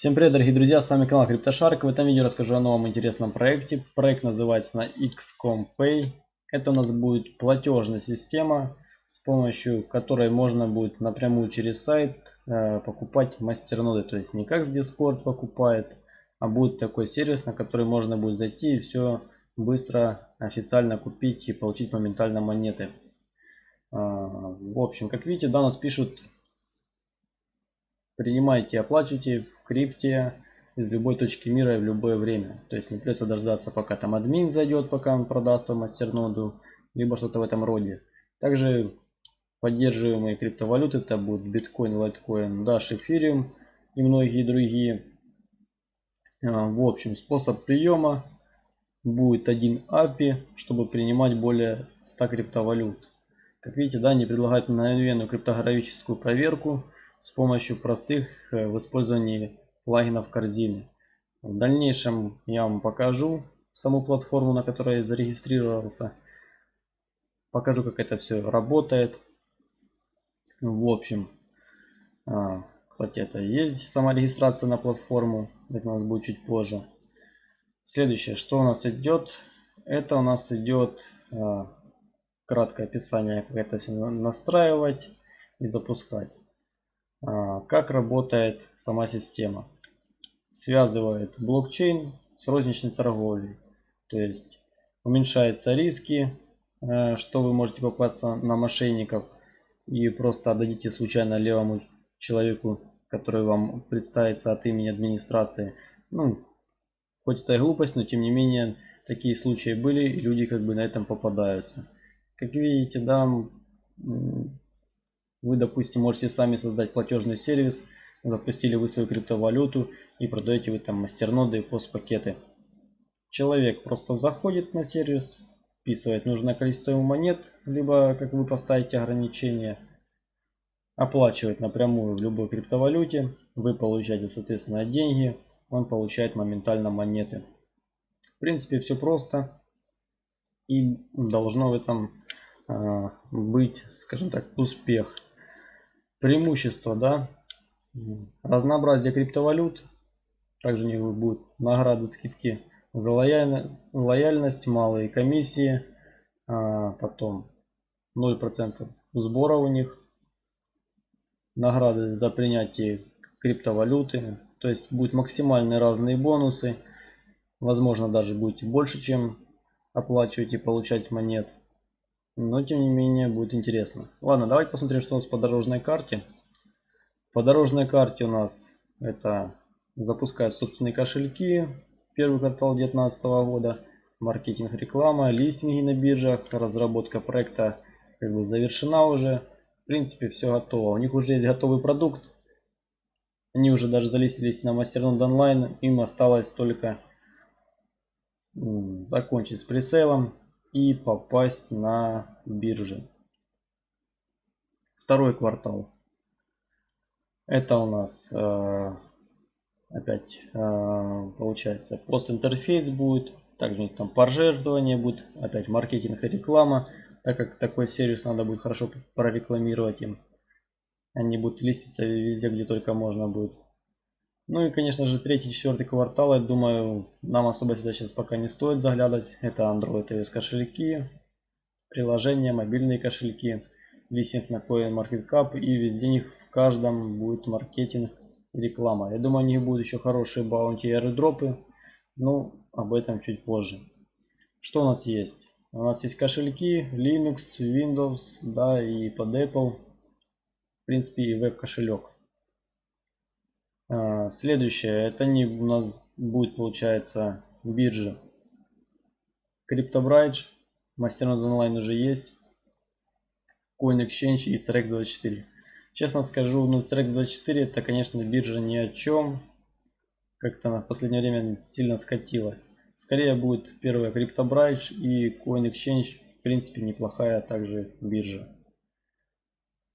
Всем привет, дорогие друзья, с вами канал CryptoShark. В этом видео расскажу о новом интересном проекте. Проект называется на XCOM Pay. Это у нас будет платежная система, с помощью которой можно будет напрямую через сайт э, покупать мастерноды. То есть не как Discord покупает, а будет такой сервис, на который можно будет зайти и все быстро официально купить и получить моментально монеты. Э, в общем, как видите, да, нас пишут принимайте оплачивайте крипте из любой точки мира и в любое время. То есть не придется дождаться, пока там админ зайдет, пока он продаст вам мастерноду, либо что-то в этом роде. Также поддерживаемые криптовалюты, это будут биткоин, лайткоин, Dash, эфириум и многие другие. А, в общем, способ приема будет один API, чтобы принимать более 100 криптовалют. Как видите, да, они предлагают мгновенную криптографическую проверку с помощью простых э, в использовании плагинов корзины. В дальнейшем я вам покажу саму платформу, на которой я зарегистрировался. Покажу, как это все работает. В общем, а, кстати, это есть сама регистрация на платформу. Это у нас будет чуть позже. Следующее, что у нас идет, это у нас идет а, краткое описание, как это все настраивать и запускать. Как работает сама система. Связывает блокчейн с розничной торговлей. То есть уменьшаются риски, э, что вы можете попасться на мошенников и просто отдадите случайно левому человеку, который вам представится от имени администрации. Ну, хоть это и глупость, но тем не менее такие случаи были и люди как бы на этом попадаются. Как видите, да, вы, допустим, можете сами создать платежный сервис, запустили вы свою криптовалюту и продаете вы там мастерноды и постпакеты. Человек просто заходит на сервис, вписывает нужное количество монет, либо как вы поставите ограничение, оплачивает напрямую в любой криптовалюте, вы получаете соответственно деньги, он получает моментально монеты. В принципе все просто и должно в этом э, быть, скажем так, успех преимущества, да, разнообразие криптовалют, также у них будут награды, скидки за лояльность, малые комиссии, а потом 0% сбора у них, награды за принятие криптовалюты, то есть будут максимальные разные бонусы, возможно даже будете больше, чем оплачивать и получать монет. Но тем не менее будет интересно. Ладно, давайте посмотрим, что у нас по дорожной карте. По дорожной карте у нас это запускают собственные кошельки. Первый квартал 2019 года. Маркетинг, реклама, листинги на биржах, разработка проекта как бы завершена уже. В принципе, все готово. У них уже есть готовый продукт. Они уже даже залистились на Мастернод онлайн. Им осталось только закончить с пресейлом и попасть на биржи. Второй квартал. Это у нас э, опять э, получается постинтерфейс будет. Также там пожертвование будет. Опять маркетинг и реклама. Так как такой сервис надо будет хорошо прорекламировать им. Они будут листиться везде, где только можно будет. Ну и, конечно же, третий, четвертый квартал, я думаю, нам особо сюда сейчас пока не стоит заглядывать. Это Android iOS кошельки, приложения, мобильные кошельки, листинг на CoinMarketCap и везде них в каждом будет маркетинг и реклама. Я думаю, у них будут еще хорошие баунти и аэродропы, но об этом чуть позже. Что у нас есть? У нас есть кошельки Linux, Windows, да, и под Apple, в принципе, и веб-кошелек. А, следующее, это не у нас будет получается биржа. CryptoBridge, Masternode онлайн уже есть. CoinExchange и CRX24. Честно скажу, ну CRX24 это, конечно, биржа ни о чем. Как-то на последнее время сильно скатилась. Скорее будет первая CryptoBridge и CoinExchange, в принципе, неплохая также биржа.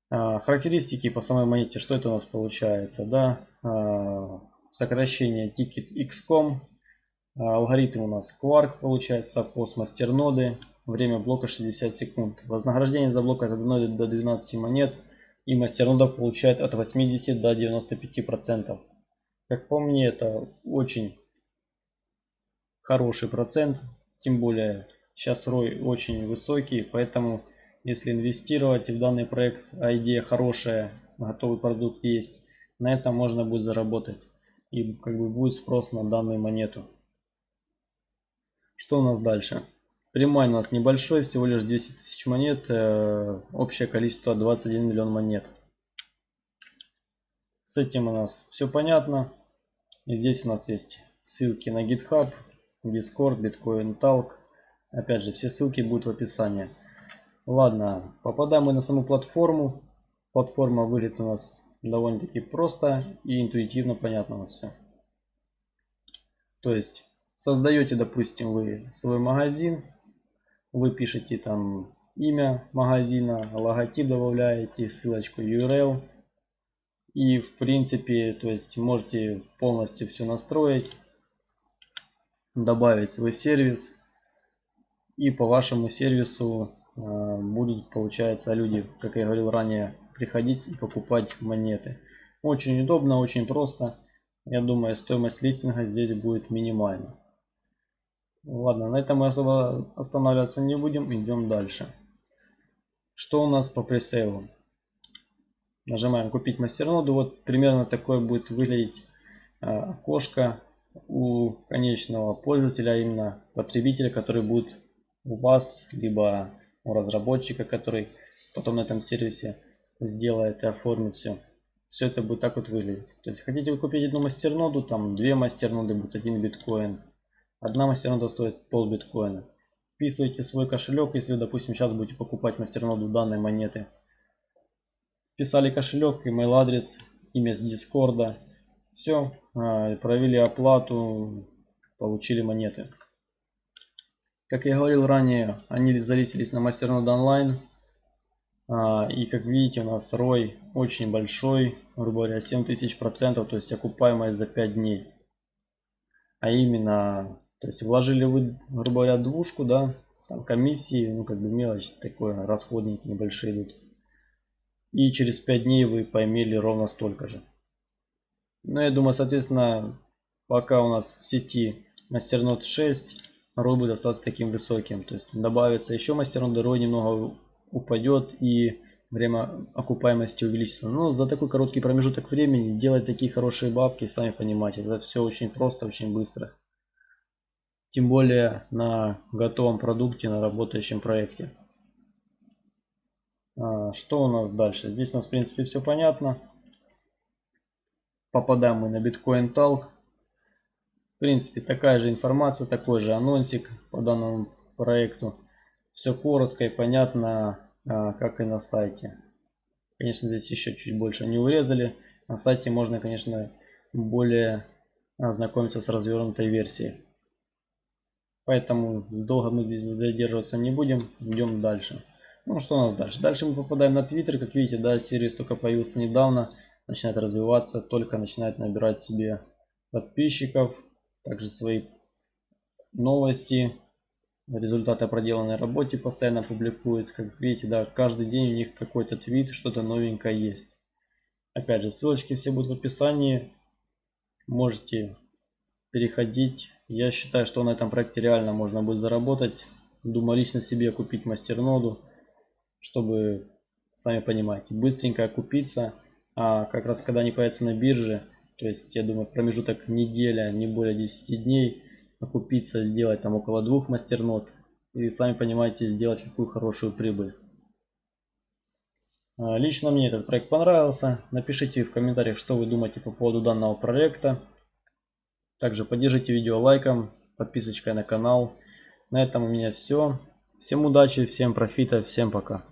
А, характеристики по самой монете, что это у нас получается, да, а, сокращение ticket XCOM, а, алгоритм у нас Quark получается, пост мастерноды, время блока 60 секунд, вознаграждение за блок от 1 до 12 монет и мастернода получает от 80 до 95 процентов. Как по мне, это очень хороший процент. Тем более сейчас ROI очень высокий, поэтому если инвестировать в данный проект, а идея хорошая, готовый продукт есть, на этом можно будет заработать. И как бы будет спрос на данную монету. Что у нас дальше? Прямой у нас небольшой, всего лишь 200 тысяч монет, э, общее количество 21 миллион монет. С этим у нас все понятно. И здесь у нас есть ссылки на GitHub, Discord, Bitcoin Talk. Опять же, все ссылки будут в описании. Ладно, попадаем мы на саму платформу. Платформа выглядит у нас довольно-таки просто и интуитивно понятно у нас все. То есть, создаете, допустим, вы свой магазин, вы пишете там имя магазина, логотип добавляете, ссылочку URL. И в принципе, то есть можете полностью все настроить, добавить свой сервис. И по вашему сервису будут, получается, люди, как я говорил ранее, приходить и покупать монеты. Очень удобно, очень просто. Я думаю, стоимость листинга здесь будет минимальна. Ладно, на этом мы особо останавливаться не будем, идем дальше. Что у нас по пресейлу? Нажимаем купить мастерноду. Вот примерно такое будет выглядеть а, окошко у конечного пользователя, именно потребителя, который будет у вас, либо у разработчика, который потом на этом сервисе сделает и оформит все. Все это будет так вот выглядеть. То есть хотите вы купить одну мастерноду, там две мастерноды будет один биткоин Одна мастернода стоит пол биткоина. Вписывайте свой кошелек, если допустим, сейчас будете покупать мастерноду данной монеты. Вписали кошелек, email адрес, имя с дискорда. Все, а, провели оплату, получили монеты. Как я говорил ранее, они залистились на мастернод онлайн. И как видите, у нас ROI очень большой, грубо говоря, 7000%, то есть окупаемость за 5 дней. А именно то есть вложили вы, грубо говоря, двушку, да, там комиссии, ну как бы мелочь такое, расходники небольшие идут. И через 5 дней вы поймели ровно столько же. Ну я думаю, соответственно, пока у нас в сети мастернод 6, Будет остаться таким высоким. То есть добавится еще мастернод, ROI немного упадет и время окупаемости увеличится. Но за такой короткий промежуток времени делать такие хорошие бабки, сами понимаете, это все очень просто, очень быстро тем более на готовом продукте, на работающем проекте. А, что у нас дальше? Здесь у нас в принципе все понятно. Попадаем мы на Bitcoin Talk. Принципе такая же информация, такой же анонсик по данному проекту. Все коротко и понятно, а, как и на сайте. Конечно, здесь еще чуть больше не урезали. На сайте можно, конечно, более ознакомиться с развернутой версией. Поэтому долго мы здесь задерживаться не будем. Идем дальше. Ну что у нас дальше? Дальше мы попадаем на Twitter. Как видите, да, сервис только появился недавно. Начинает развиваться. Только начинает набирать себе подписчиков. Также свои новости. Результаты проделанной работе постоянно публикует. Как видите, да, каждый день у них какой-то твит, что-то новенькое есть. Опять же, ссылочки все будут в описании. Можете переходить. Я считаю, что на этом проекте реально можно будет заработать. Думаю лично себе купить мастерноду, чтобы, сами понимаете, быстренько окупиться. А как раз когда они появятся на бирже, то есть я думаю в промежуток неделя, не более 10 дней, окупиться, сделать там около двух мастернод. И сами понимаете, сделать какую хорошую прибыль. А, лично мне этот проект понравился. Напишите в комментариях, что вы думаете по поводу данного проекта. Также поддержите видео лайком, подписочкой на канал. На этом у меня все. Всем удачи, всем профита, всем пока.